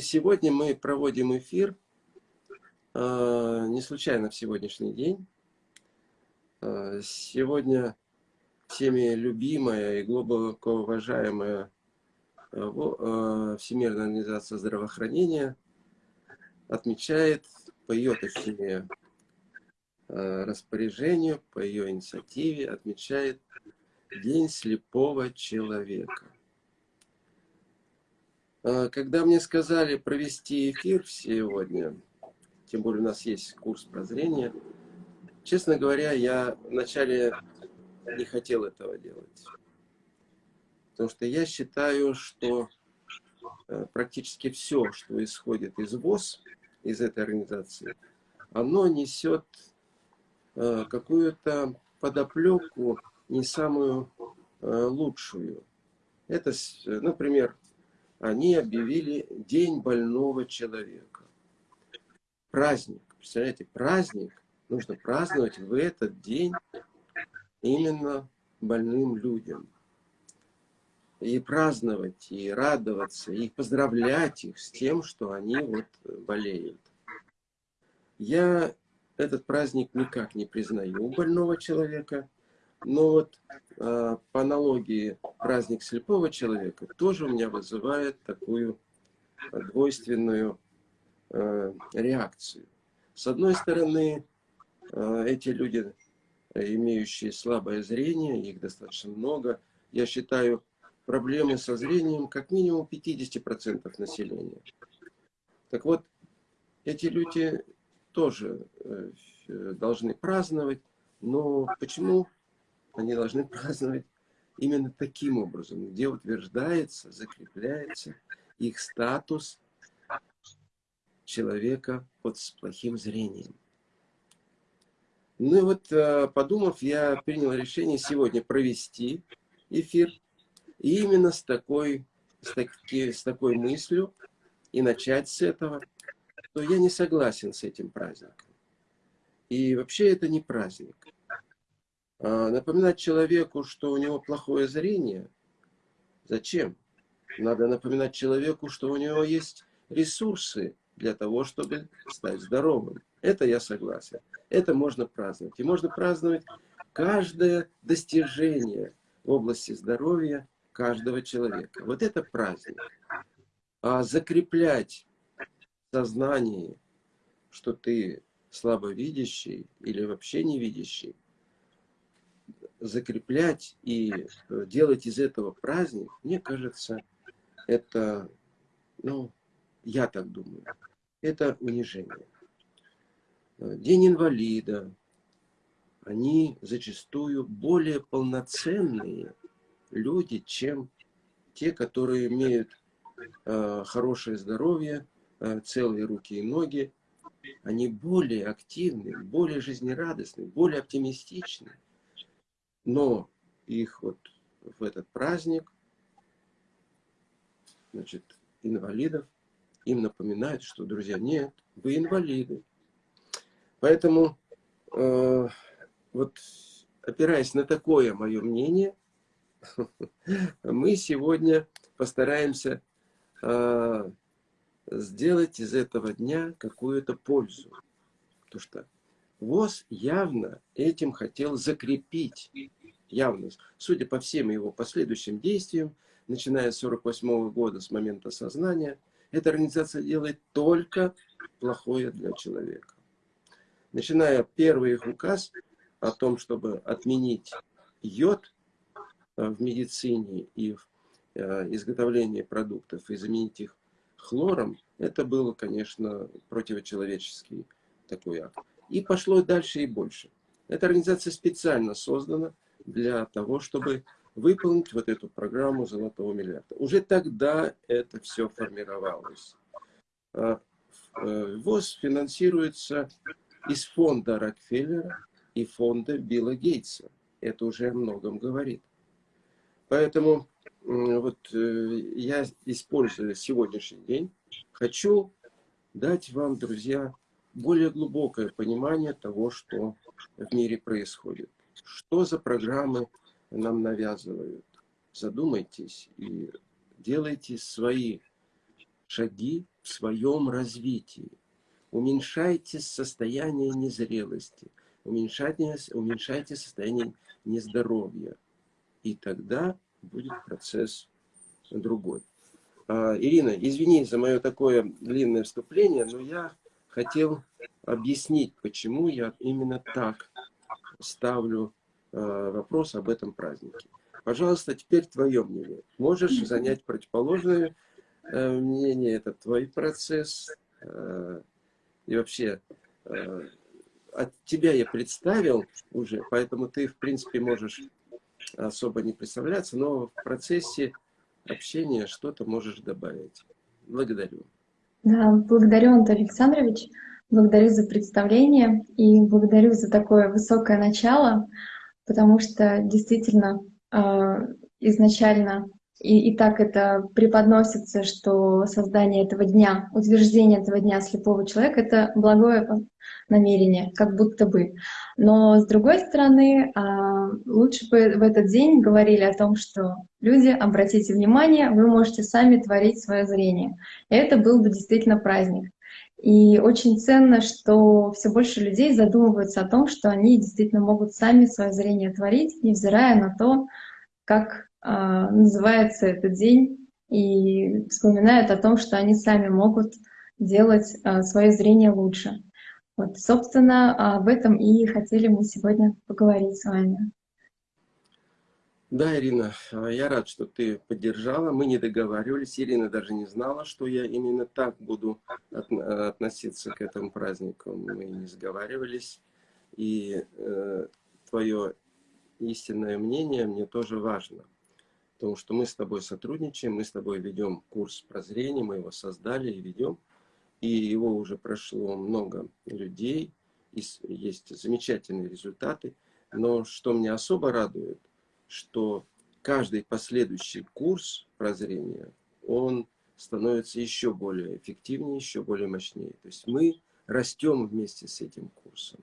Сегодня мы проводим эфир, э, не случайно в сегодняшний день. Э, сегодня всеми любимая и глубоко уважаемая э, Всемирная организация здравоохранения отмечает по ее, точнее, распоряжению, по ее инициативе, отмечает День слепого человека. А, когда мне сказали провести эфир сегодня, тем более у нас есть курс прозрения, честно говоря, я вначале не хотел этого делать. Потому что я считаю, что э, практически все, что исходит из ВОЗ, из этой организации, оно несет э, какую-то подоплеку не самую э, лучшую. Это, например, они объявили День больного человека. Праздник. Представляете, праздник нужно праздновать в этот день именно больным людям. И праздновать, и радоваться, и поздравлять их с тем, что они вот болеют. Я этот праздник никак не признаю больного человека, но вот э, по аналогии праздник слепого человека тоже у меня вызывает такую двойственную э, реакцию. С одной стороны, э, эти люди, имеющие слабое зрение, их достаточно много, я считаю, проблемы со зрением как минимум 50% населения. Так вот, эти люди тоже э, должны праздновать, но почему они должны праздновать именно таким образом, где утверждается, закрепляется их статус человека вот с плохим зрением. Ну и вот, э, подумав, я принял решение сегодня провести эфир. И именно с такой, с, таки, с такой мыслью и начать с этого, то я не согласен с этим праздником. И вообще это не праздник. А, напоминать человеку, что у него плохое зрение, зачем? Надо напоминать человеку, что у него есть ресурсы для того, чтобы стать здоровым. Это я согласен. Это можно праздновать. И можно праздновать каждое достижение в области здоровья каждого человека. Вот это праздник. А закреплять в сознании, что ты слабовидящий или вообще невидящий, закреплять и э, делать из этого праздник, мне кажется, это, ну, я так думаю, это унижение. Э, День инвалида, они зачастую более полноценные люди, чем те, которые имеют э, хорошее здоровье, э, целые руки и ноги. Они более активны, более жизнерадостны, более оптимистичны но их вот в этот праздник, значит, инвалидов, им напоминают, что, друзья, нет, вы инвалиды. Поэтому, э, вот опираясь на такое мое мнение, мы сегодня постараемся э, сделать из этого дня какую-то пользу. Потому что ВОЗ явно этим хотел закрепить, явно, судя по всем его последующим действиям, начиная с 1948 года, с момента сознания, эта организация делает только плохое для человека. Начиная первый их указ о том, чтобы отменить йод э, в медицине и в э, изготовлении продуктов и заменить их хлором, это было, конечно, противочеловеческий такой акт. И пошло дальше и больше. Эта организация специально создана для того, чтобы выполнить вот эту программу золотого миллиарда. Уже тогда это все формировалось. А, э, ВОЗ финансируется из фонда Рокфеллера и фонда Билла Гейтса. Это уже о многом говорит. Поэтому вот э, я, используя сегодняшний день, хочу дать вам, друзья, более глубокое понимание того, что в мире происходит. Что за программы нам навязывают? Задумайтесь и делайте свои шаги в своем развитии. Уменьшайте состояние незрелости, уменьшайте, уменьшайте состояние нездоровья. И тогда будет процесс другой. А, Ирина, извини за мое такое длинное вступление, но я хотел объяснить, почему я именно так ставлю а, вопрос об этом празднике. Пожалуйста, теперь твое мнение. Можешь занять противоположное э, мнение, это твой процесс. Э, и вообще, э, от тебя я представил уже, поэтому ты, в принципе, можешь особо не представляться, но в процессе общения что-то можешь добавить. Благодарю. Да, благодарю, Антон Александрович. Благодарю за представление и благодарю за такое высокое начало, потому что действительно а, изначально и, и так это преподносится, что создание этого дня, утверждение этого дня слепого человека — это благое намерение, как будто бы. Но с другой стороны, а, лучше бы в этот день говорили о том, что люди, обратите внимание, вы можете сами творить свое зрение. И это был бы действительно праздник. И очень ценно, что все больше людей задумываются о том, что они действительно могут сами свое зрение творить, невзирая на то, как э, называется этот день, и вспоминают о том, что они сами могут делать э, свое зрение лучше. Вот, собственно, об этом и хотели мы сегодня поговорить с вами. Да, Ирина, а, я рад, что ты поддержала. Мы не договаривались. Ирина даже не знала, что я именно так буду относиться к этому празднику. Мы не сговаривались. И э, твое истинное мнение мне тоже важно. Потому что мы с тобой сотрудничаем, мы с тобой ведем курс прозрения, мы его создали и ведем. И его уже прошло много людей, и есть замечательные результаты. Но что меня особо радует, что каждый последующий курс прозрения, он становится еще более эффективнее, еще более мощнее. То есть мы растем вместе с этим курсом.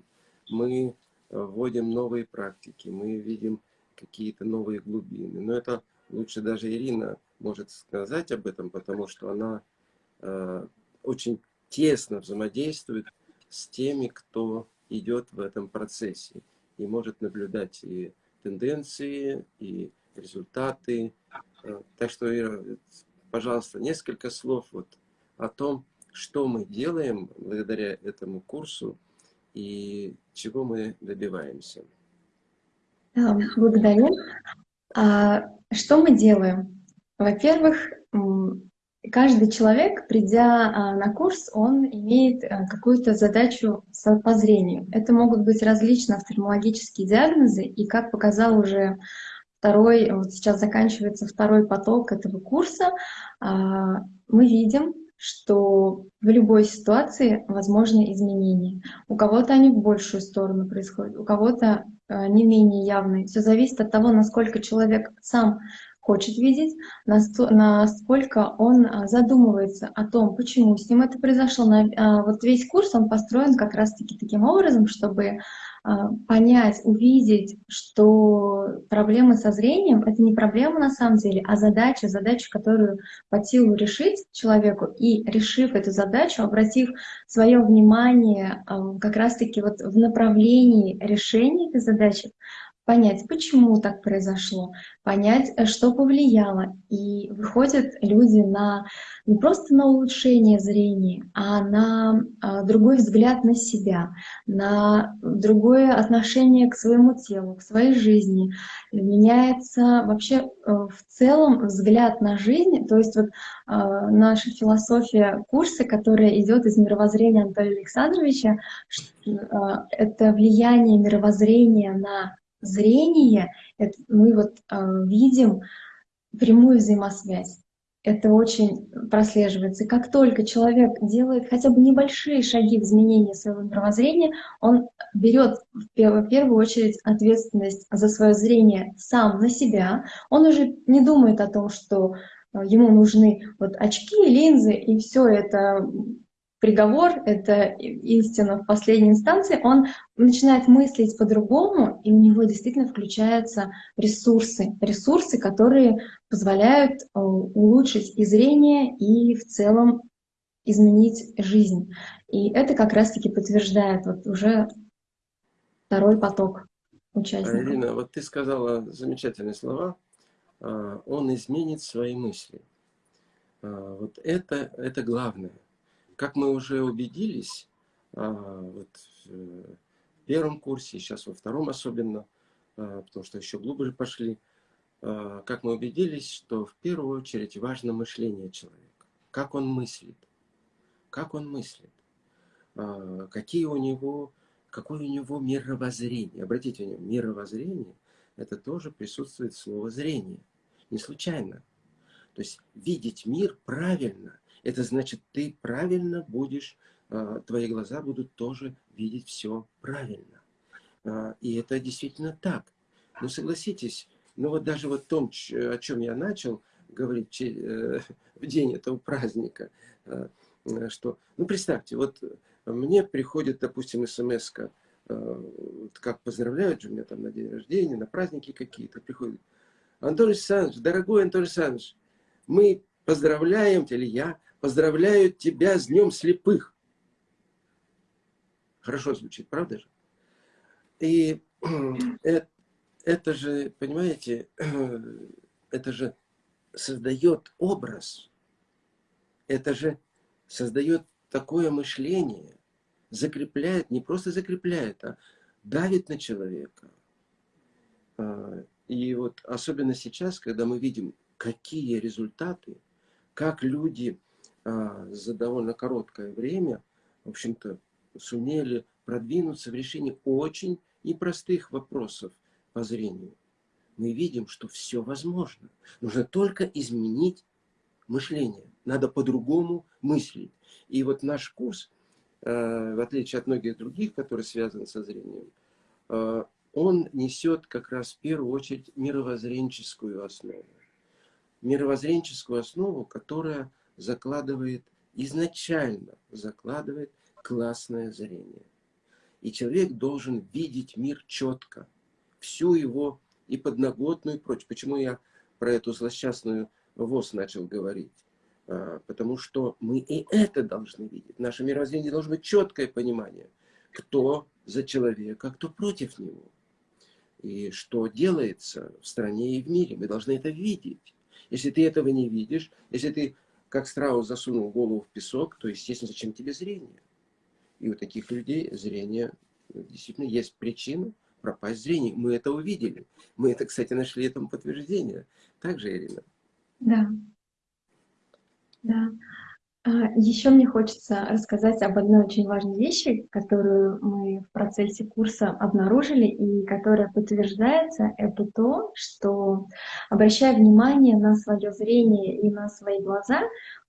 Мы э, вводим новые практики, мы видим какие-то новые глубины. Но это лучше даже Ирина может сказать об этом, потому что она э, очень тесно взаимодействует с теми, кто идет в этом процессе и может наблюдать и тенденции и результаты. Э, так что, пожалуйста, несколько слов вот о том, что мы делаем благодаря этому курсу и чего мы добиваемся. Благодарю. А, что мы делаем? Во-первых, Каждый человек, придя а, на курс, он имеет а, какую-то задачу по зрению. Это могут быть различные офтальмологические диагнозы, и как показал уже второй, вот сейчас заканчивается второй поток этого курса, а, мы видим, что в любой ситуации возможны изменения. У кого-то они в большую сторону происходят, у кого-то не менее явные. Все зависит от того, насколько человек сам хочет видеть, насколько он а, задумывается о том, почему с ним это произошло. А, вот весь курс, он построен как раз-таки таким образом, чтобы а, понять, увидеть, что проблемы со зрением — это не проблема на самом деле, а задача, задача, которую по силу решить человеку, и решив эту задачу, обратив свое внимание как раз-таки вот в направлении решения этой задачи, понять, почему так произошло, понять, э, что повлияло. И выходят люди на не просто на улучшение зрения, а на а, другой взгляд на себя, на другое отношение к своему телу, к своей жизни. Меняется вообще э, в целом взгляд на жизнь. То есть вот наша философия курса, которая идет из мировоззрения Анатолия Александровича, это влияние мировоззрения на зрение, это мы вот э, видим прямую взаимосвязь. Это очень прослеживается. И как только человек делает хотя бы небольшие шаги в изменении своего мировоззрения, он берет в первую очередь ответственность за свое зрение сам на себя. Он уже не думает о том, что э, ему нужны вот очки, линзы, и все это приговор, это истина в последней инстанции, он начинает мыслить по-другому, и у него действительно включаются ресурсы, ресурсы, которые позволяют э, улучшить и зрение, и в целом изменить жизнь. И это как раз-таки подтверждает вот уже второй поток участников. Ирина, вот ты сказала замечательные слова. А, он изменит свои мысли. А, вот это, это главное. Как мы уже убедились, а, вот в первом курсе, сейчас во втором особенно, потому что еще глубже пошли, как мы убедились, что в первую очередь важно мышление человека. Как он мыслит. Как он мыслит. Какие у него, какое у него мировоззрение. Обратите внимание, мировоззрение – это тоже присутствует слово «зрение» не случайно. То есть видеть мир правильно, это значит, ты правильно будешь, а, твои глаза будут тоже видеть все правильно. А, и это действительно так. Ну, согласитесь, ну вот даже вот том, о чем я начал говорить э, в день этого праздника, а, что, ну, представьте, вот мне приходит, допустим, смс как поздравляют же меня там на день рождения, на праздники какие-то, приходит, Антон Александрович, дорогой Антон Александрович, мы поздравляем, или я поздравляю тебя с Днем Слепых. Хорошо звучит, правда же? И это, это же, понимаете, это же создает образ, это же создает такое мышление, закрепляет, не просто закрепляет, а давит на человека. А, и вот особенно сейчас, когда мы видим, какие результаты, как люди за довольно короткое время, в общем-то, сумели продвинуться в решении очень непростых вопросов по зрению. Мы видим, что все возможно. Нужно только изменить мышление. Надо по-другому мыслить. И вот наш курс, а, в отличие от многих других, которые связаны со зрением, а, он несет как раз в первую очередь мировоззренческую основу. Мировоззренческую основу, которая закладывает, изначально закладывает классное зрение. И человек должен видеть мир четко, всю его и подноготную и прочее. Почему я про эту злосчастную ВОЗ начал говорить? А, потому что мы и это должны видеть. Наше мировоззрение должно быть четкое понимание, кто за человека, а кто против него и что делается в стране и в мире. Мы должны это видеть. Если ты этого не видишь, если ты, как страус, засунул голову в песок, то, естественно, зачем тебе зрение? И у таких людей зрение действительно есть причина пропасть зрение. Мы это увидели. Мы это, кстати, нашли этому подтверждение. Так же, Ирина? Да. Да. А, Еще мне хочется рассказать об одной очень важной вещи, которую мы в процессе курса обнаружили и которая подтверждается. Это то, что, обращая внимание на свое зрение и на свои глаза,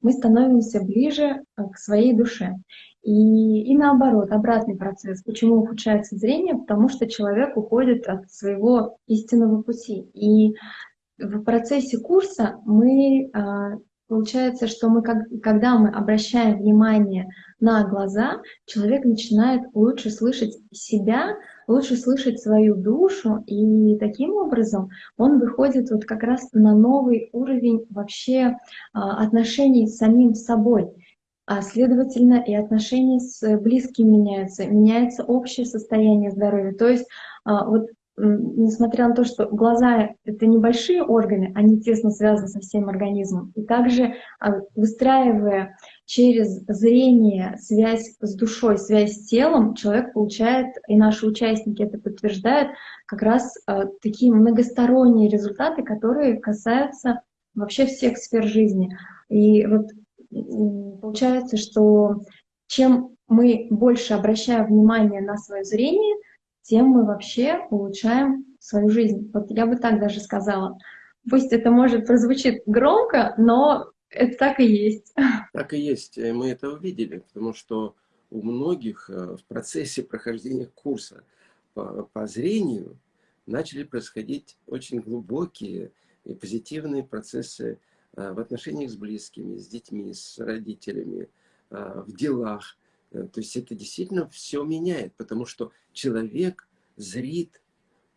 мы становимся ближе э, к своей душе. И, и наоборот, обратный процесс. Почему ухудшается зрение? Потому что человек уходит от своего истинного пути. И в процессе курса мы а, Получается, что мы, когда мы обращаем внимание на глаза, человек начинает лучше слышать себя, лучше слышать свою душу, и таким образом он выходит вот как раз на новый уровень вообще а, отношений с самим собой. А следовательно, и отношения с близкими меняются, меняется общее состояние здоровья. То есть а, вот несмотря на то, что глаза — это небольшие органы, они тесно связаны со всем организмом, и также а, выстраивая через зрение связь с душой, связь с телом, человек получает, и наши участники это подтверждают, как раз а, такие многосторонние результаты, которые касаются вообще всех сфер жизни. И вот получается, что чем мы больше обращаем внимание на свое зрение — тем мы вообще улучшаем свою жизнь. Вот я бы так даже сказала. Пусть это может прозвучит громко, но это так и есть. Так и есть. Мы это увидели, потому что у многих э, в процессе прохождения курса по, по зрению начали происходить очень глубокие и позитивные процессы э, в отношениях с близкими, с детьми, с родителями, э, в делах. Э, то есть это действительно все меняет, потому что человек зрит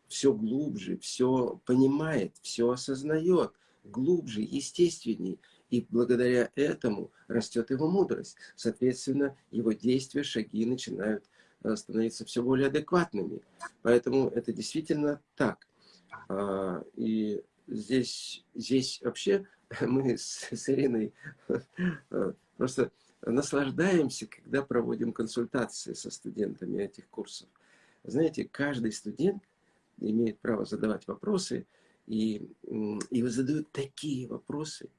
все глубже, все понимает, все осознает, глубже, естественней. И благодаря этому растет его мудрость. Соответственно, его действия, шаги начинают э, становиться все более адекватными. Поэтому это действительно так. А, и здесь, здесь вообще мы с, с Ириной э, просто наслаждаемся, когда проводим консультации со студентами этих курсов. Знаете, каждый студент имеет право задавать вопросы, и, и задают такие вопросы,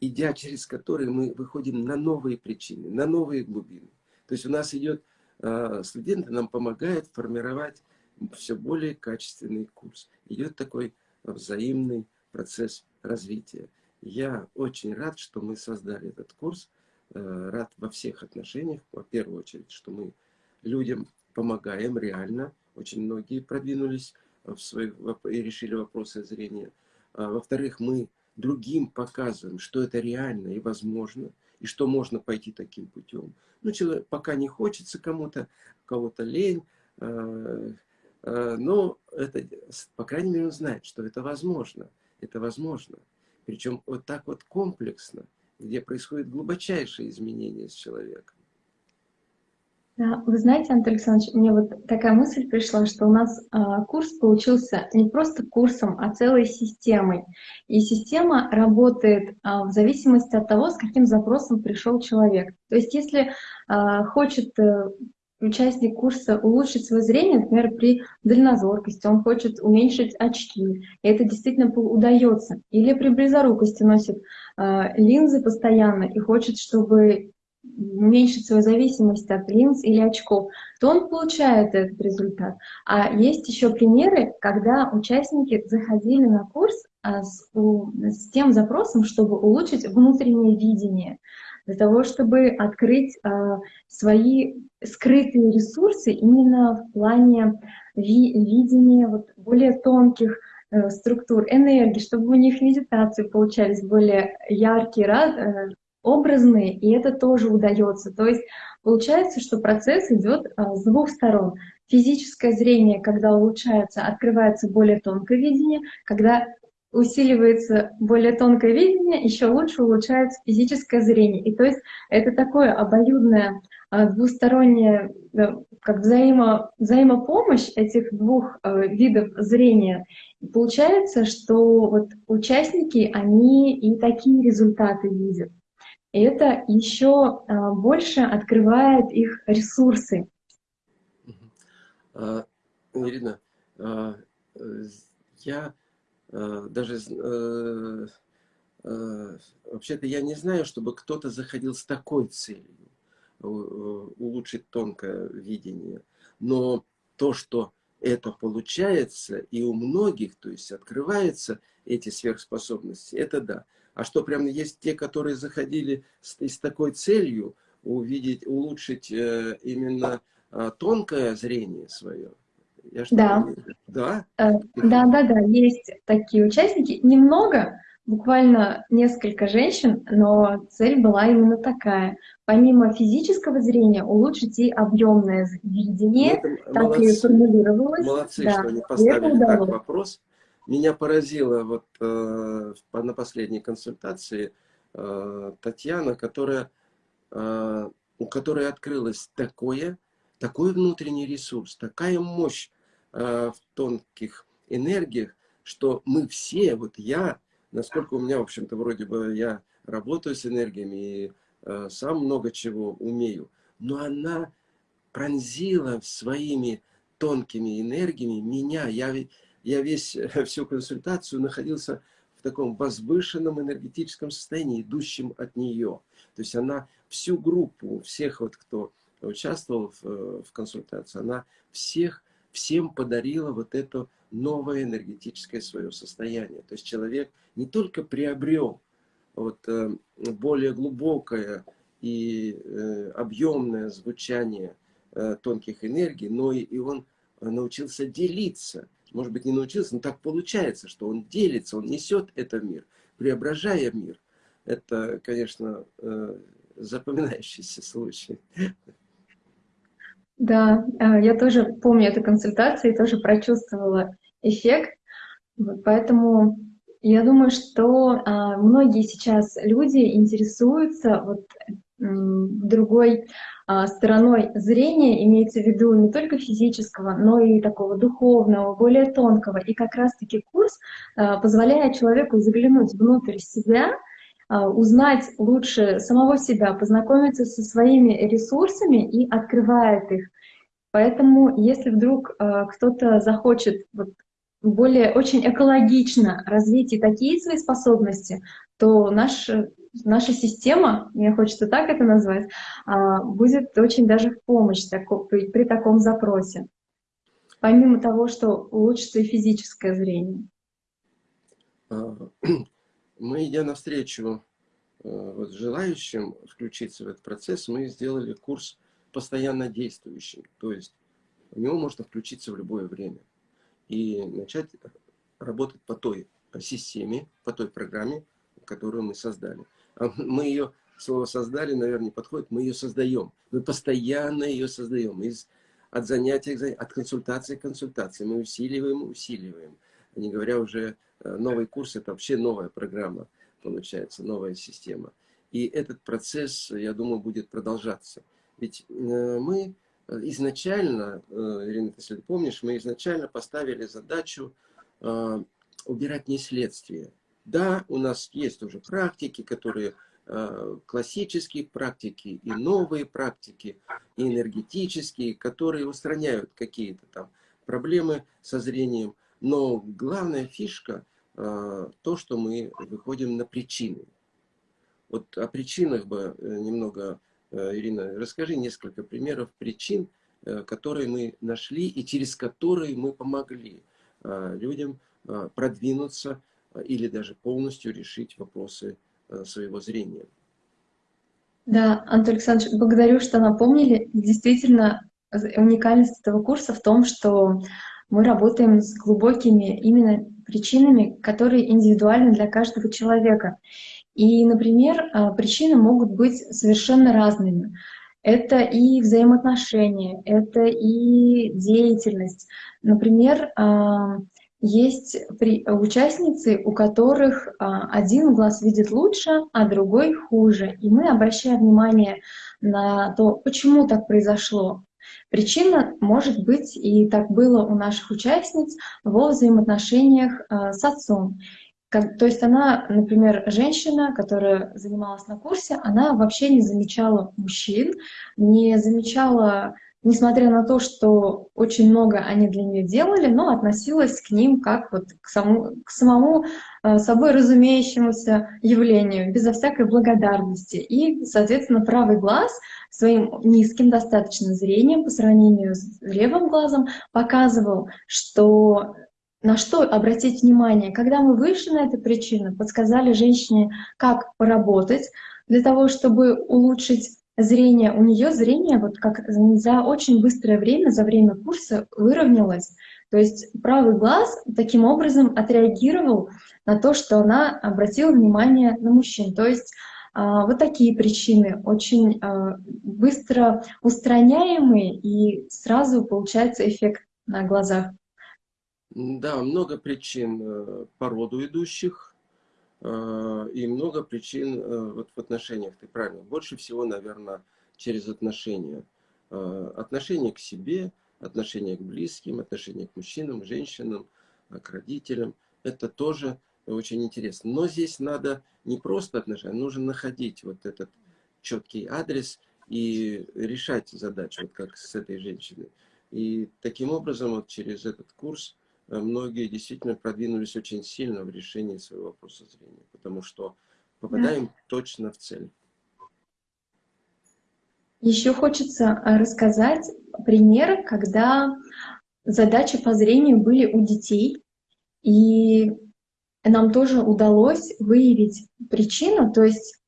идя через которые мы выходим на новые причины, на новые глубины. То есть у нас идет, а, студенты нам помогают формировать все более качественный курс. Идет такой взаимный процесс развития. Я очень рад, что мы создали этот курс, рад во всех отношениях. Во первую очередь, что мы людям помогаем реально. Очень многие продвинулись в своих, и решили вопросы зрения. А, Во-вторых, мы другим показываем, что это реально и возможно, и что можно пойти таким путем. Ну, человек, пока не хочется кому-то, кого-то лень, э, э, но это, по крайней мере, он знает, что это возможно. Это возможно. Причем вот так вот комплексно, где происходит глубочайшее изменение с человеком. Вы знаете, Антон Александрович, мне вот такая мысль пришла, что у нас э, курс получился не просто курсом, а целой системой. И система работает э, в зависимости от того, с каким запросом пришел человек. То есть если э, хочет э, участник курса улучшить свое зрение, например, при дальнозоркости, он хочет уменьшить очки, и это действительно удается. Или при близорукости носит э, линзы постоянно и хочет, чтобы уменьшить свою зависимость от линз или очков, то он получает этот результат. А есть еще примеры, когда участники заходили на курс а, с, с тем запросом, чтобы улучшить внутреннее видение, для того, чтобы открыть а, свои скрытые ресурсы именно в плане ви видения вот, более тонких э, структур, энергии, чтобы у них медитации получались более яркие, э, образные, и это тоже удается. То есть получается, что процесс идет а, с двух сторон. Физическое зрение, когда улучшается, открывается более тонкое видение, когда усиливается более тонкое видение, еще лучше улучшается физическое зрение. И то есть это такое обоюдное а, двустороннее, как взаимо, взаимопомощь этих двух э, видов зрения. И получается, что вот участники, они и такие результаты видят это еще а, больше открывает их ресурсы. А, Ирина, а, я даже э, вообще-то я не знаю, чтобы кто-то заходил с такой целью улучшить тонкое видение. Но то, что это получается, и у многих, то есть открываются эти сверхспособности, это да. А что, прям есть те, которые заходили с, с такой целью увидеть, улучшить э, именно э, тонкое зрение свое? Я что да. Да? Э, да, да, да, есть такие участники. Немного, буквально несколько женщин, но цель была именно такая. Помимо физического зрения, улучшить и объемное видение, ну, так молодцы, и формулировалось. Молодцы, да. что они поставили так вопрос. Меня поразило вот э, на последней консультации э, Татьяна, которая, э, у которой открылось такое, такой внутренний ресурс, такая мощь э, в тонких энергиях, что мы все, вот я, насколько у меня, в общем-то, вроде бы я работаю с энергиями и э, сам много чего умею, но она пронзила своими тонкими энергиями меня. Я я весь, всю консультацию находился в таком возвышенном энергетическом состоянии, идущем от нее. То есть она всю группу, всех вот, кто участвовал в, э, в консультации, она всех, всем подарила вот это новое энергетическое свое состояние. То есть человек не только приобрел вот, э, более глубокое и э, объемное звучание тонких энергий, но и, и он научился делиться может быть, не научился, но так получается, что он делится, он несет это мир, преображая мир. Это, конечно, запоминающийся случай. Да, э, я тоже помню эту консультацию и тоже прочувствовала эффект. Поэтому Я думаю, что а, многие сейчас люди интересуются вот, другой а, стороной зрения, имеется в виду не только физического, но и такого духовного, более тонкого. И как раз-таки курс а, позволяет человеку заглянуть внутрь себя, а, узнать лучше самого себя, познакомиться со своими ресурсами и открывает их. Поэтому, если вдруг кто-то захочет вот более очень экологично развить и такие свои способности, то наш, наша система, мне хочется так это назвать, а, будет очень даже в помощь при, при таком запросе. Помимо того, что улучшится и физическое зрение. Мы, идя навстречу э, вот, желающим включиться в этот процесс, мы сделали курс постоянно действующим. То есть в него можно включиться в любое время и начать работать по той системе, по той программе, которую мы создали. А мы ее, слово создали, наверное, не подходит, мы ее создаем. Мы постоянно ее создаем. Из, от занятий, от консультации к консультации. Мы усиливаем, усиливаем. Не говоря уже, э, новый курс, это вообще новая программа, получается, новая система. И этот процесс, я думаю, будет продолжаться. Ведь э, мы изначально, э, Ирина, если ты помнишь, мы изначально поставили задачу убирать не следствие. Да, у нас есть уже практики, которые классические практики и новые практики, и энергетические, которые устраняют какие-то там проблемы со зрением. Но главная фишка то, что мы выходим на причины. Вот о причинах бы немного Э, Ирина, расскажи несколько примеров причин, э, которые мы нашли и через которые мы помогли э, людям продвинуться или даже полностью решить вопросы своего зрения. Да, Антон Александрович, благодарю, что напомнили. Действительно, уникальность этого курса в том, что мы работаем с глубокими именно причинами, которые индивидуальны для каждого человека. И, например, а, причины могут быть совершенно разными. Это и взаимоотношения, это и деятельность. Например, а, есть участницы, у которых а, один глаз видит лучше, а другой хуже. И мы обращаем внимание на то, почему так произошло. Причина может быть, и так было у наших участниц, во взаимоотношениях с отцом. То есть она, например, женщина, которая занималась на курсе, она вообще не замечала мужчин, не замечала, несмотря на то, что очень много они для нее делали, но относилась к ним как вот к, саму, к самому э, собой разумеющемуся явлению, безо всякой благодарности. И, соответственно, правый глаз своим низким достаточно зрением по сравнению с левым глазом показывал, что на что обратить внимание? Когда мы вышли на эту причину, подсказали женщине, как поработать для того, чтобы улучшить зрение. У нее зрение вот как за очень быстрое время, за время курса выровнялось. То есть правый глаз таким образом отреагировал на то, что она обратила внимание на мужчин. То есть а, вот такие причины очень а, быстро устраняемые и сразу получается эффект на глазах. Да, много причин э, по роду идущих и много причин э, вот в отношениях, ты правильно. Больше всего, наверное, через отношения. Отношение к себе, отношение к близким, отношение к мужчинам, женщинам, к родителям. Это тоже очень интересно. Но здесь надо не просто отношения, нужно находить вот этот четкий адрес и решать задачу, вот как с этой женщиной. И таким образом, вот через этот курс многие действительно продвинулись очень сильно в решении своего вопроса зрения, потому что попадаем да. точно в цель. Еще хочется э, рассказать пример, когда задачи по зрению были у детей, и нам тоже удалось выявить причину, то есть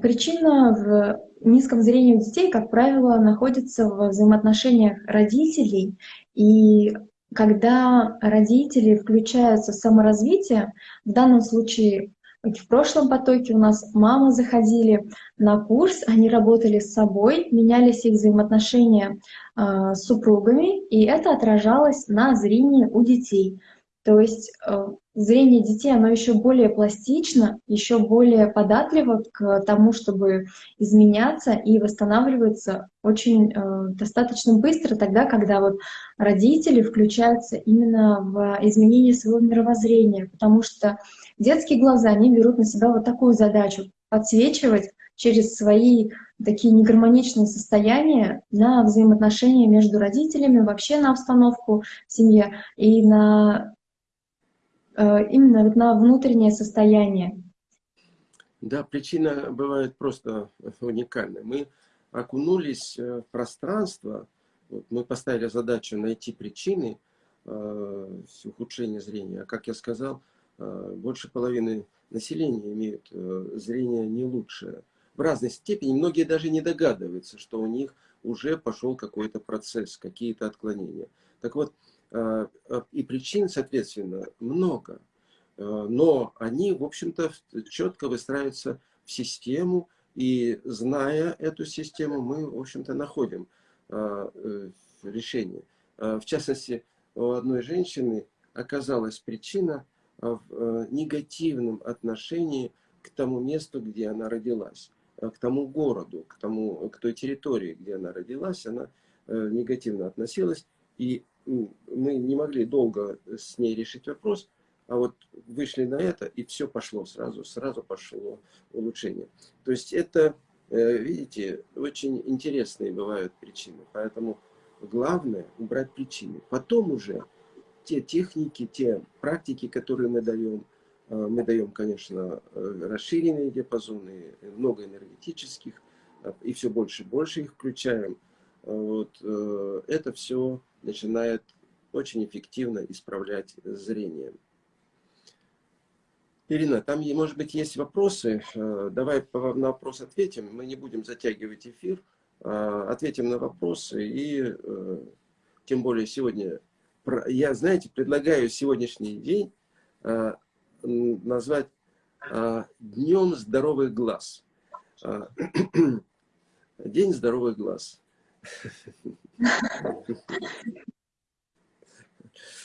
причина в низком зрении у детей, как правило, находится в взаимоотношениях родителей, и когда родители включаются в саморазвитие, в данном случае в прошлом потоке у нас мамы заходили на курс, они работали с собой, менялись их взаимоотношения э, с супругами, и это отражалось на зрении у детей. То есть э, зрение детей, оно еще более пластично, еще более податливо к тому, чтобы изменяться и восстанавливаться очень э, достаточно быстро, тогда, когда вот родители включаются именно в изменение своего мировоззрения, потому что детские глаза, они берут на себя вот такую задачу — подсвечивать через свои такие негармоничные состояния на взаимоотношения между родителями, вообще на обстановку в семье и на именно вот на внутреннее состояние. Да, причина бывает просто уникальная. Мы окунулись э, в пространство, вот мы поставили задачу найти причины э, ухудшения зрения. А как я сказал, э, больше половины населения имеют э, зрение не лучшее. В разной степени, многие даже не догадываются, что у них уже пошел какой-то процесс, какие-то отклонения. Так вот, Э, э, и причин, соответственно, много. Э, но они, в общем-то, четко выстраиваются в систему, и зная эту систему, мы, в общем-то, находим решение. В частности, у одной женщины оказалась причина в негативном отношении к тому месту, где она родилась, к тому городу, к, тому, к той территории, где она родилась, она негативно относилась, и мы не могли долго с ней решить вопрос, а вот вышли на это, и все пошло сразу, сразу пошло улучшение. То есть это, э, видите, очень интересные бывают причины. Поэтому главное убрать причины. Потом уже те техники, те практики, которые мы даем, э, мы даем, конечно, э, расширенные диапазоны, много энергетических, и все больше и больше их включаем. Вот, это все начинает очень эффективно исправлять зрение. Ирина, там, может быть, есть вопросы. Э, давай на вопрос ответим. Мы не будем затягивать эфир. Э, ответим на вопросы. И э, тем более сегодня... Я, знаете, предлагаю сегодняшний день назвать Днем здоровых глаз. День здоровых глаз.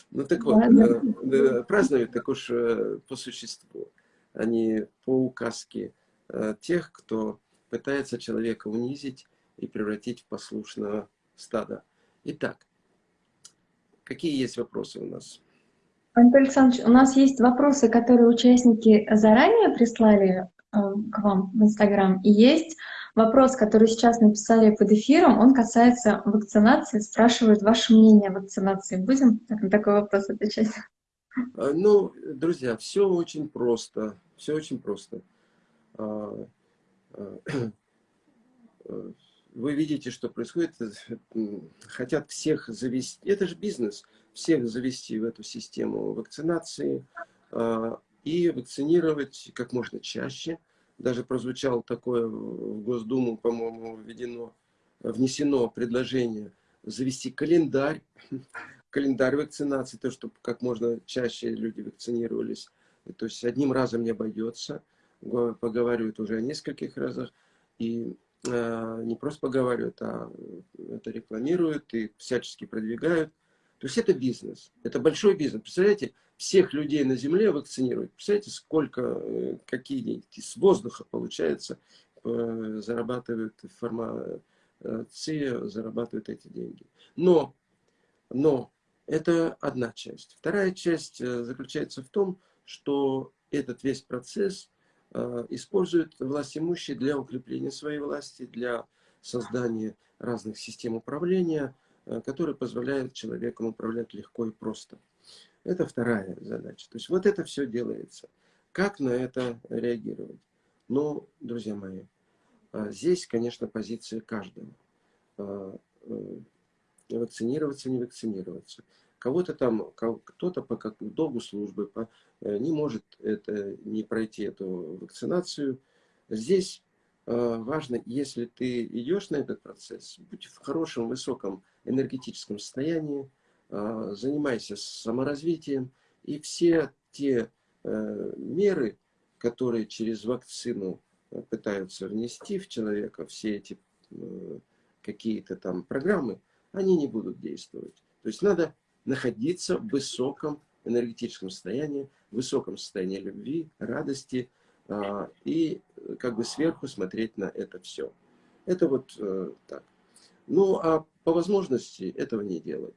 Ну так вот, э, празднуют так уж э, по существу, а не по указке э, тех, кто пытается человека унизить и превратить в послушного стада. Итак, какие есть вопросы у нас? Антон Александрович, у нас есть вопросы, которые участники заранее прислали к вам в Инстаграм, и есть Вопрос, который сейчас написали под эфиром, он касается вакцинации. Спрашивают ваше мнение о вакцинации. Будем на такой вопрос отвечать? А, ну, друзья, все очень просто. Все очень просто. А, а, вы видите, что происходит. Хотят всех завести. Это же бизнес. Всех завести в эту систему вакцинации и вакцинировать как можно чаще – даже прозвучало такое в Госдуму, по-моему, введено, внесено предложение завести календарь, календарь вакцинации, то, чтобы как можно чаще люди вакцинировались. То есть одним разом не обойдется, поговаривают уже о нескольких разах, и э, не просто поговаривают, а это рекламируют и всячески продвигают. То есть это бизнес, это большой бизнес. Представляете, всех людей на Земле вакцинировать. Представляете, сколько, э, какие деньги с воздуха, получается, э, зарабатывают фармация, зарабатывают эти деньги. Но, но это одна часть. Вторая часть э, заключается в том, что этот весь процесс используют власть имущие для укрепления своей власти, для создания разных систем управления, которые позволяют человеку управлять легко и просто. Это вторая задача. То есть вот это все делается. Как на это реагировать? Ну, друзья мои, а, здесь, конечно, позиция каждого. А, э, вакцинироваться, не вакцинироваться. Кого-то там, кто-то по долгу службы по, э, не может это, не пройти эту вакцинацию. Здесь важно, если ты идешь на этот процесс, будь в хорошем, высоком энергетическом состоянии, а, занимайся саморазвитием, и все те э, меры, которые через вакцину э, пытаются внести в человека, все эти э, какие-то там программы, они не будут действовать. То есть надо находиться в высоком энергетическом состоянии, высоком состоянии любви, радости, и как бы сверху смотреть на это все. Это вот э, так. Ну, а по возможности этого не делать.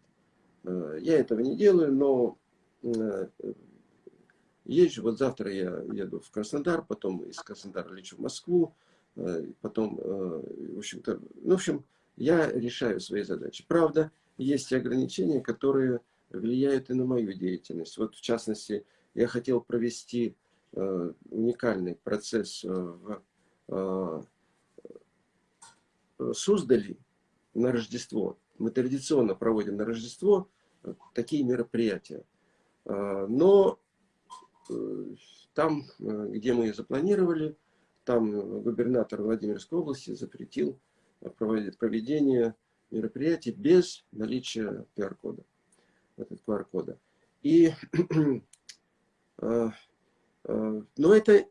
Э, я этого не делаю, но э, езжу. Вот завтра я еду в Краснодар, потом из Краснодара лечу в Москву, потом, в общем-то, ну, в общем, я решаю свои задачи. Правда, есть ограничения, которые влияют и на мою деятельность. Вот, в частности, я хотел провести Э, уникальный процесс э, в э, Суздали на Рождество. Мы традиционно проводим на Рождество такие мероприятия. Но там, где мы запланировали, там губернатор Владимирской области запретил проведение мероприятий без наличия QR-кода. QR-кода. И Э, но это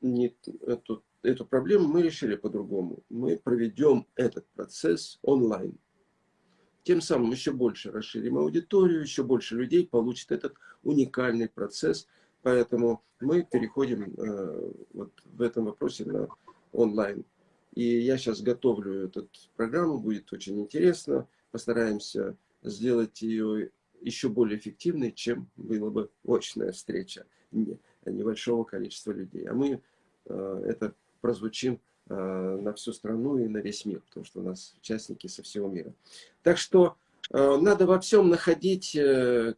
не, эту, эту проблему мы решили по-другому. Мы проведем этот процесс онлайн. Тем самым еще больше расширим аудиторию, еще больше людей получит этот уникальный процесс. Поэтому мы переходим э, вот в этом вопросе на онлайн. И я сейчас готовлю эту программу, будет очень интересно. Постараемся сделать ее еще более эффективной, чем была бы очная встреча небольшого количества людей. А мы э, это прозвучим э, на всю страну и на весь мир, потому что у нас участники со всего мира. Так что э, надо во всем находить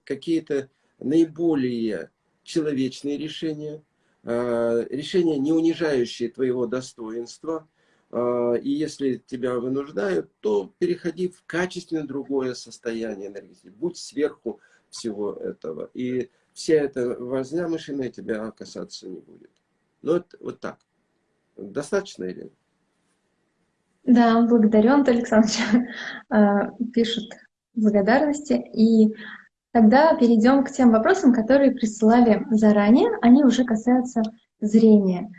какие-то наиболее человечные решения, решения, не унижающие твоего достоинства, и если тебя вынуждают, то переходи в качественно другое состояние энергии. Будь сверху всего этого. И вся эта возня мышиная тебя касаться не будет. Ну, это вот так. Достаточно или? Да, благодарю, Антон Александрович. А, пишут благодарности. И тогда перейдем к тем вопросам, которые присылали заранее. Они уже касаются зрения.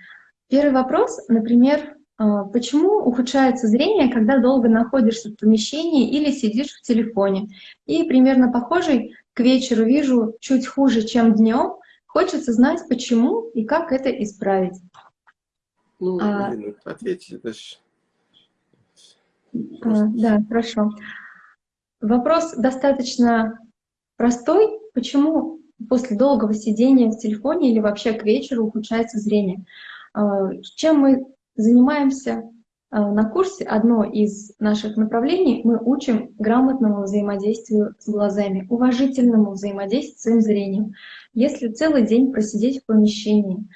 Первый вопрос, например, а, почему ухудшается зрение, когда долго находишься в помещении или сидишь в телефоне? И примерно похожий к вечеру вижу чуть хуже, чем днем. Хочется знать, почему и как это исправить. Ну, а, Ирина, ответьте. А, да, хорошо. Вопрос достаточно простой. Почему после долгого сидения в телефоне или вообще к вечеру ухудшается зрение? А, чем мы занимаемся на курсе одно из наших направлений мы учим грамотному взаимодействию с глазами, уважительному взаимодействию с своим зрением. Если целый день просидеть в помещении,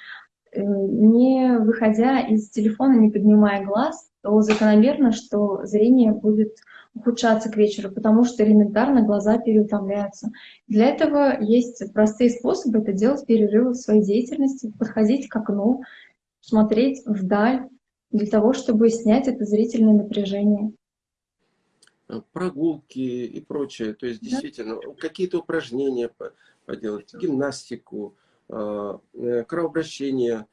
э, не выходя из телефона, не поднимая глаз, то закономерно, что зрение будет ухудшаться к вечеру, потому что элементарно глаза переутомляются. Для этого есть простые способы это делать перерывы в своей деятельности, подходить к окну, смотреть вдаль, для того, чтобы снять это зрительное напряжение. Э, прогулки и прочее. То есть, действительно, да? какие-то упражнения поделать, гимнастику, э, э, кровообращение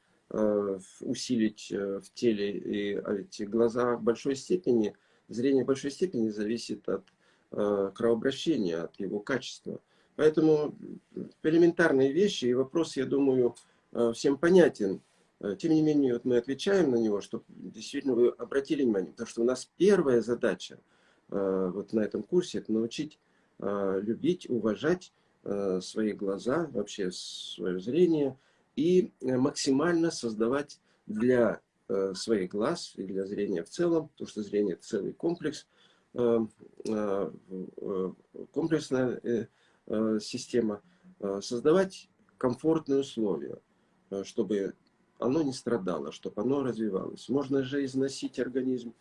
усилить в теле. И а эти глаза в большой степени, зрение в большой степени зависит от кровообращения, от его качества. Поэтому элементарные вещи и вопрос, я думаю, всем понятен. Э, тем не менее, вот мы отвечаем на него, чтобы действительно вы обратили внимание, потому что у нас первая задача э, вот на этом курсе – это научить э, любить, уважать свои глаза, вообще свое зрение и максимально создавать для своих глаз и для зрения в целом, потому что зрение – это целый комплекс, комплексная система, создавать комфортные условия, чтобы оно не страдало, чтобы оно развивалось. Можно же износить организм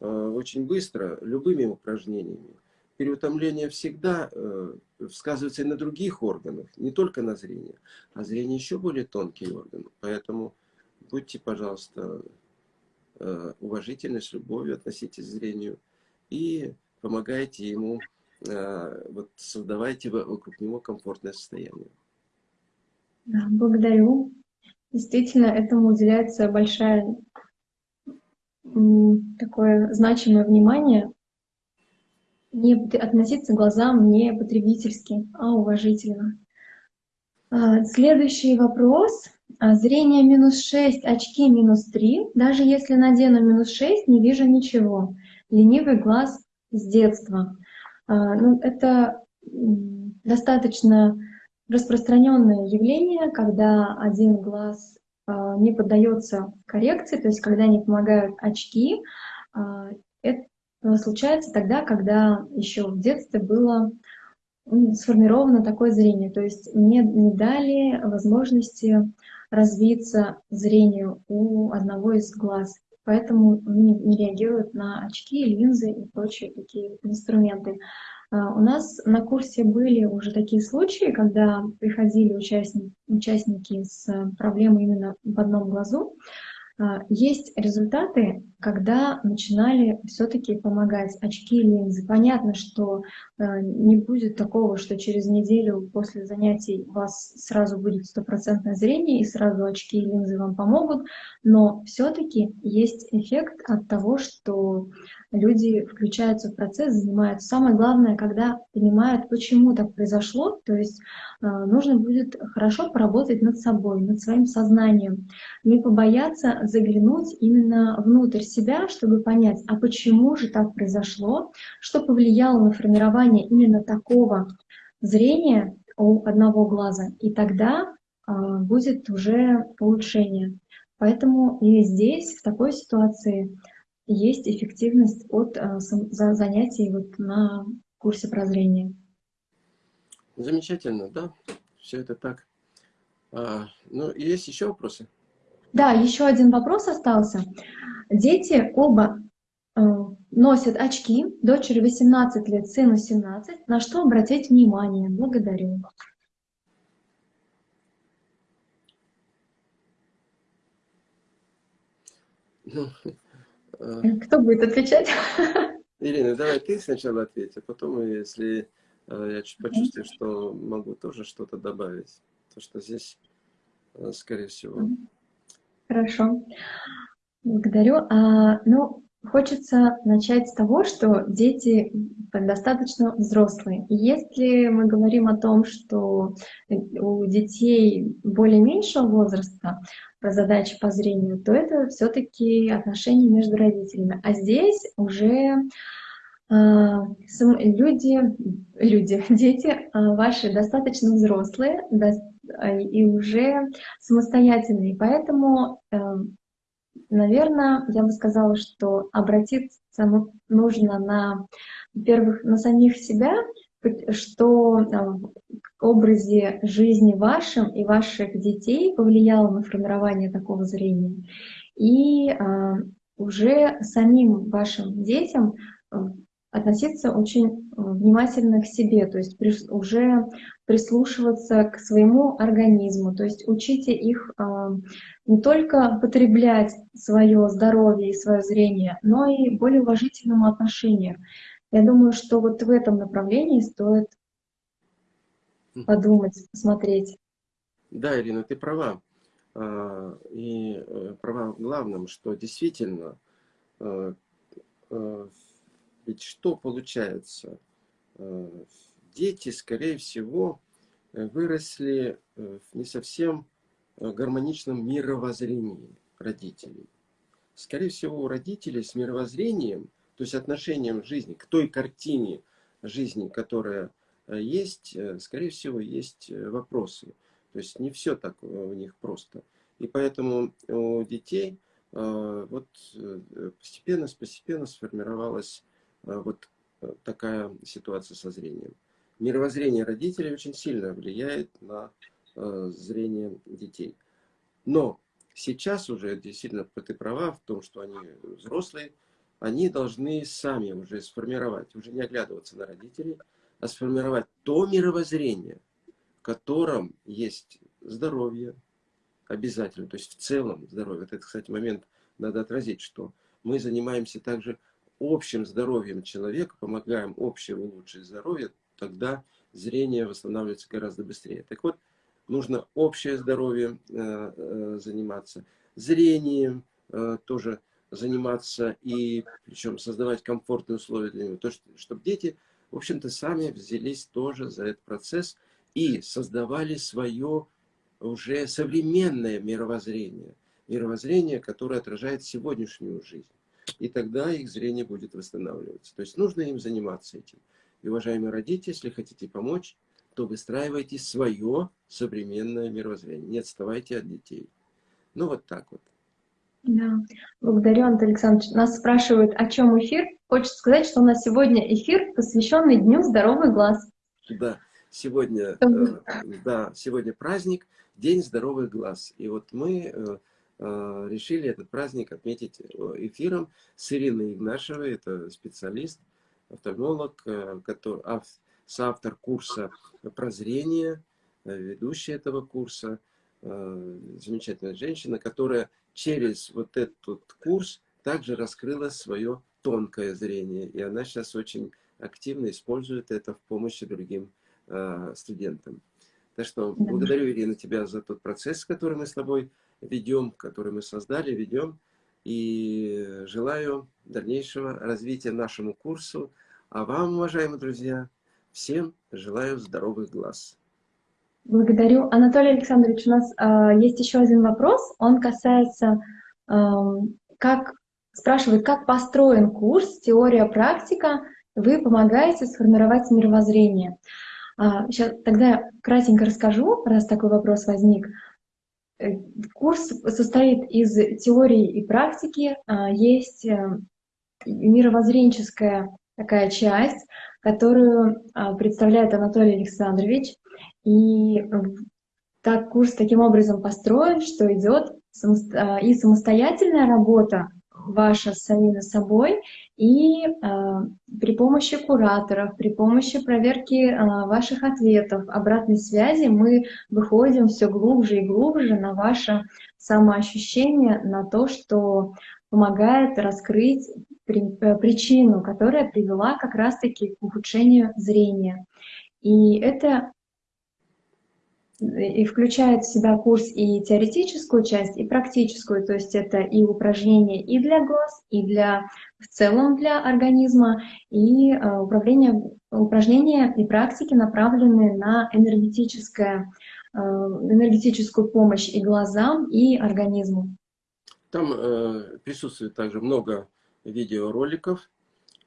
э, очень быстро любыми упражнениями. Переутомление всегда э, сказывается и на других органах, не только на зрении. А зрение еще более тонкий орган. Поэтому будьте, пожалуйста, э, уважительны, с любовью относитесь к зрению и помогайте ему, вот, создавайте вокруг него комфортное состояние. Да, благодарю. Действительно, этому уделяется большое такое значимое внимание. Не относиться глазам не потребительски, а уважительно. А, следующий вопрос. А, зрение минус 6, очки минус 3. Даже если надену минус 6, не вижу ничего. Ленивый глаз с детства. А, ну, это достаточно распространенное явление, когда один глаз не поддается коррекции, то есть когда не помогают очки. Это случается тогда, когда еще в детстве было сформировано такое зрение, то есть мне не дали возможности развиться зрению у одного из глаз, поэтому не, не реагируют на очки, линзы и прочие такие инструменты. А, у нас на курсе были уже такие случаи, когда приходили участники, участники с проблемой именно в одном глазу, а, есть результаты, когда начинали все-таки помогать очки и линзы. Понятно, что а, не будет такого, что через неделю после занятий у вас сразу будет стопроцентное зрение и сразу очки и линзы вам помогут, но все-таки есть эффект от того, что люди включаются в процесс, занимаются. Самое главное, когда понимают, почему так произошло, то есть э, нужно будет хорошо поработать над собой, над своим сознанием, не побояться заглянуть именно внутрь себя, чтобы понять, а почему же так произошло, что повлияло на формирование именно такого зрения у одного глаза, и тогда э, будет уже улучшение. Поэтому и здесь, в такой ситуации, есть эффективность от э, занятий вот на курсе прозрения. Замечательно, да, все это так. А, ну, есть еще вопросы? Да, еще один вопрос остался. Дети оба э, носят очки, дочери 18 лет, сыну 17. На что обратить внимание? Благодарю. Ну, Кто будет отвечать? Ирина, давай ты сначала ответь, а потом, если э, я почувствую, что могу тоже что-то добавить. То, что здесь, э, скорее всего. Хорошо. Благодарю. А, ну, хочется начать с того, что дети достаточно взрослые. И если мы говорим о том, что у детей более меньшего возраста задачи по зрению, то это все-таки отношения между родителями. А здесь уже э, люди, люди, дети э, ваши достаточно взрослые э, и уже самостоятельные. Поэтому, э, наверное, я бы сказала, что обратиться нужно на, во-первых, на самих себя, что образе жизни вашим и ваших детей повлияло на формирование такого зрения. И а, уже самим вашим детям относиться очень внимательно к себе, то есть уже прислушиваться к своему организму, то есть учите их не только потреблять свое здоровье и свое зрение, но и более уважительному отношению. Я думаю, что вот в этом направлении стоит подумать, посмотреть. Да, Ирина, ты права. А, и э, права в главном, что действительно, э, э, ведь что получается? Дети, скорее всего, выросли в не совсем гармоничном мировоззрении родителей. Скорее всего, у родителей с мировоззрением то есть отношением жизни к той картине жизни, которая есть, э, скорее всего, есть э, вопросы. То есть не все так у них просто. И поэтому у детей вот постепенно, постепенно сформировалась вот такая ситуация со зрением. Мировоззрение родителей очень сильно влияет на зрение детей. Но сейчас уже действительно ты права в том, что они взрослые, они должны сами уже сформировать, уже не оглядываться на родителей, а сформировать то мировоззрение, в котором есть здоровье, обязательно, то есть в целом здоровье. Вот этот, кстати, момент надо отразить, что мы занимаемся также общим здоровьем человека, помогаем общему улучшить здоровье, тогда зрение восстанавливается гораздо быстрее. Так вот, нужно общее здоровье э, э, заниматься, зрением э, тоже заниматься и причем создавать комфортные условия для него. То, что, чтобы дети, в общем-то, сами взялись тоже за этот процесс и создавали свое уже современное мировоззрение. Мировоззрение, которое отражает сегодняшнюю жизнь. И тогда их зрение будет восстанавливаться. То есть нужно им заниматься этим. И, уважаемые родители, если хотите помочь, то выстраивайте свое современное мировоззрение. Не отставайте от детей. Ну, вот так вот. Да, благодарю, Антон Александрович. Нас спрашивают, о чем эфир. Хочется сказать, что у нас сегодня эфир, посвященный Дню Здоровый Глаз. Да, сегодня, э, да, сегодня праздник, День Здоровых Глаз. И вот мы э, э, решили этот праздник отметить эфиром с Ириной Игнашевой, это специалист, офтальмолог, который, соавтор курса прозрения, ведущий этого курса, замечательная женщина, которая через вот этот курс также раскрыла свое тонкое зрение. И она сейчас очень активно использует это в помощи другим э, студентам. Так что благодарю, Ирина, тебя за тот процесс, который мы с тобой ведем, который мы создали, ведем. И желаю дальнейшего развития нашему курсу. А вам, уважаемые друзья, всем желаю здоровых глаз. Благодарю. Анатолий Александрович, у нас э, есть еще один вопрос. Он касается, э, как спрашивает, как построен курс «Теория-практика». Вы помогаете сформировать мировоззрение. А, сейчас, тогда я кратенько расскажу, раз такой вопрос возник. Э, курс состоит из теории и практики. А, есть э, мировоззренческая такая часть, которую а, представляет Анатолий Александрович. И так курс таким образом построен, что идет а, и самостоятельная работа ваша с самим собой, и э, при помощи кураторов, при помощи проверки э, ваших ответов, обратной связи мы выходим все глубже и глубже на ваше самоощущение, на то, что помогает раскрыть э, причину, которая привела как раз-таки к ухудшению зрения. И это и включает в себя курс и теоретическую часть, и практическую, то есть это и упражнения и для глаз, и для в целом для организма, и э, управление, упражнения и практики направлены на энергетическое, э, энергетическую помощь и глазам, и организму. Там э, присутствует также много видеороликов,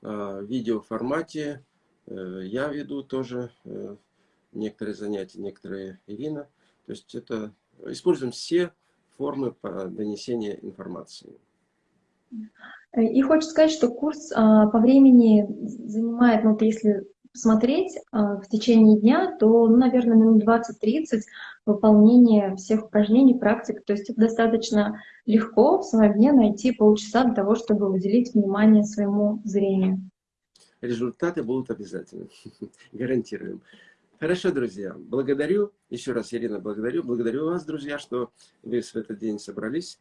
э, видеоформате. Э, я веду тоже э, некоторые занятия, некоторые Ирина. То есть это используем все формы донесения информации. И хочется сказать, что курс а, по времени занимает, ну, если смотреть а, в течение дня, то, ну, наверное, минут 20-30 выполнение всех упражнений, практик. То есть это достаточно легко в своем дне найти полчаса для того, чтобы уделить внимание своему зрению. Результаты будут обязательно, гарантируем. Хорошо, друзья, благодарю, еще раз, Ирина, благодарю, благодарю вас, друзья, что вы в этот день собрались.